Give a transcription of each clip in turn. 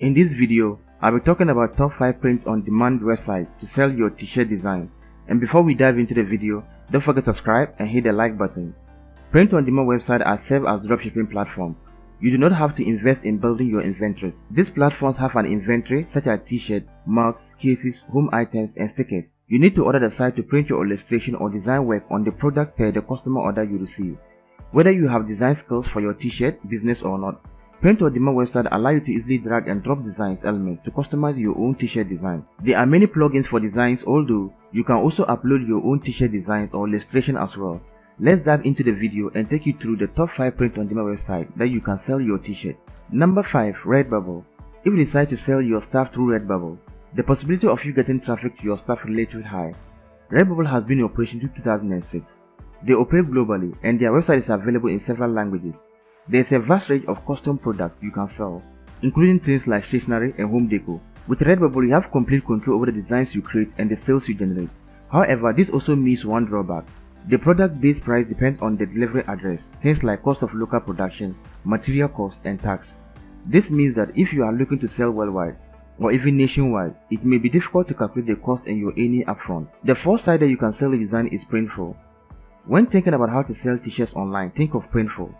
In this video, I'll be talking about top 5 print-on-demand websites to sell your t-shirt design. And before we dive into the video, don't forget to subscribe and hit the like button. Print-on-demand websites are served as dropshipping platform. You do not have to invest in building your inventories. These platforms have an inventory such as t-shirts, mugs, cases, home items, and stickers. You need to order the site to print your illustration or design work on the product per the customer order you receive. Whether you have design skills for your t-shirt business or not, Print on demand website allow you to easily drag and drop designs elements to customize your own t-shirt design. There are many plugins for designs although you can also upload your own t-shirt designs or illustration as well. Let's dive into the video and take you through the top 5 print on demand websites that you can sell your t-shirt. Number 5 Redbubble If you decide to sell your stuff through Redbubble, the possibility of you getting traffic to your stuff is relatively high. Redbubble has been in operation since 2006. They operate globally and their website is available in several languages. There's a vast range of custom products you can sell, including things like stationery and home decor. With Redbubble, you have complete control over the designs you create and the sales you generate. However, this also means one drawback. The product-based price depends on the delivery address, things like cost of local production, material cost, and tax. This means that if you are looking to sell worldwide, or even nationwide, it may be difficult to calculate the cost and your earning upfront. The fourth site that you can sell a design is Printful. When thinking about how to sell t-shirts online, think of Printful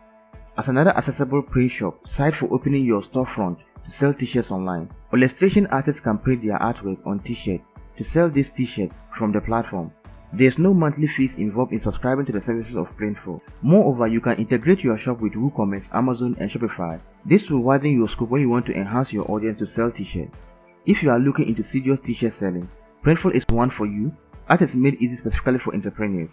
as another accessible print shop site for opening your storefront to sell t-shirts online. Illustration artists can print their artwork on t-shirt to sell this t-shirt from the platform. There's no monthly fees involved in subscribing to the services of Printful. Moreover, you can integrate your shop with WooCommerce, Amazon, and Shopify. This will widen your scope when you want to enhance your audience to sell t-shirts. If you are looking into serious t-shirt selling, Printful is one for you. Art is made easy specifically for entrepreneurs.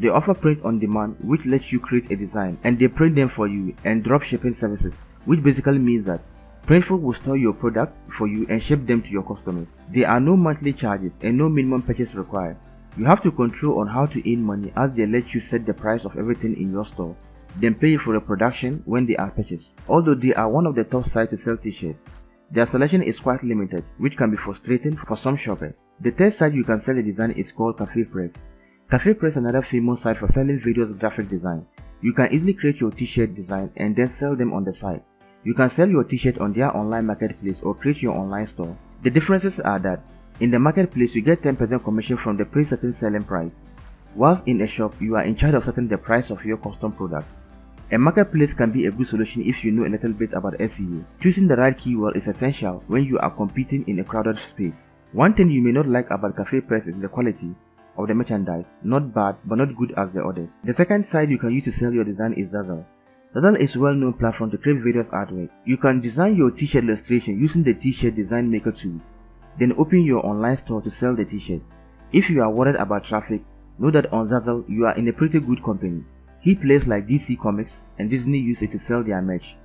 They offer print on demand which lets you create a design and they print them for you and drop shipping services which basically means that Printful will store your product for you and ship them to your customers. There are no monthly charges and no minimum purchase required. You have to control on how to earn money as they let you set the price of everything in your store, then pay for the production when they are purchased. Although they are one of the top sites to sell t-shirts, their selection is quite limited, which can be frustrating for some shoppers. The third site you can sell a design is called Cafe Press. Cafe Press is another famous site for selling videos graphic design. You can easily create your t-shirt design and then sell them on the site. You can sell your t-shirt on their online marketplace or create your online store. The differences are that in the marketplace you get 10% commission from the pre-certain selling price, whilst in a shop you are in charge of setting the price of your custom product. A marketplace can be a good solution if you know a little bit about SEO. Choosing the right keyword is essential when you are competing in a crowded space. One thing you may not like about Cafe Press is the quality of the merchandise, not bad but not good as the others. The second site you can use to sell your design is Zazzle. Zazzle is a well-known platform to create various artwork. You can design your t-shirt illustration using the t-shirt design maker tool, then open your online store to sell the t-shirt. If you are worried about traffic, know that on Zazzle you are in a pretty good company. Key players like DC Comics and Disney use it to sell their merch.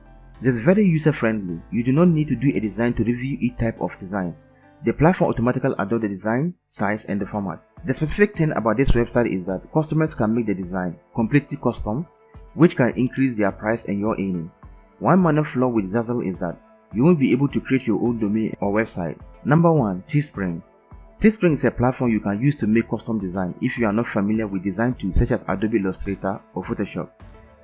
It is very user-friendly. You do not need to do a design to review each type of design. The platform automatically adopts the design, size, and the format. The specific thing about this website is that customers can make the design completely custom, which can increase their price and your earning. One minor flaw with Zazzle is that you won't be able to create your own domain or website. Number 1. Teespring Teespring is a platform you can use to make custom design if you are not familiar with design tools such as Adobe Illustrator or Photoshop.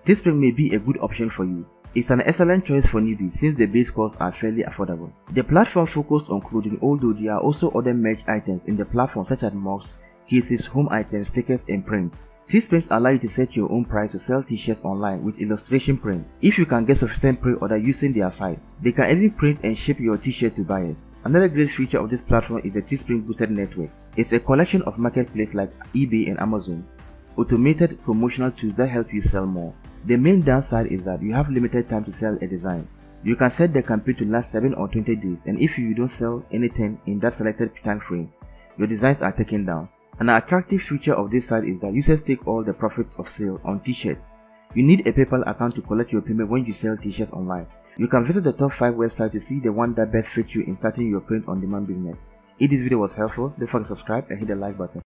Teespring may be a good option for you. It's an excellent choice for newbies since the base costs are fairly affordable. The platform focuses on clothing although there are also other merch items in the platform such as mugs, cases, home items, tickets and prints. Teespring allow you to set your own price to sell t-shirts online with illustration print. If you can get sufficient pre-order using their site, they can even print and ship your t-shirt to buyers. Another great feature of this platform is the Teespring Boosted Network. It's a collection of marketplaces like eBay and Amazon, automated promotional tools that help you sell more. The main downside is that you have limited time to sell a design. You can set the campaign to last 7 or 20 days and if you don't sell anything in that selected time frame, your designs are taken down. An attractive feature of this site is that users take all the profits of sale on t-shirts. You need a PayPal account to collect your payment when you sell t-shirts online. You can visit the top 5 websites to see the one that best fits you in starting your print-on-demand business. If this video was helpful, don't forget to subscribe and hit the like button.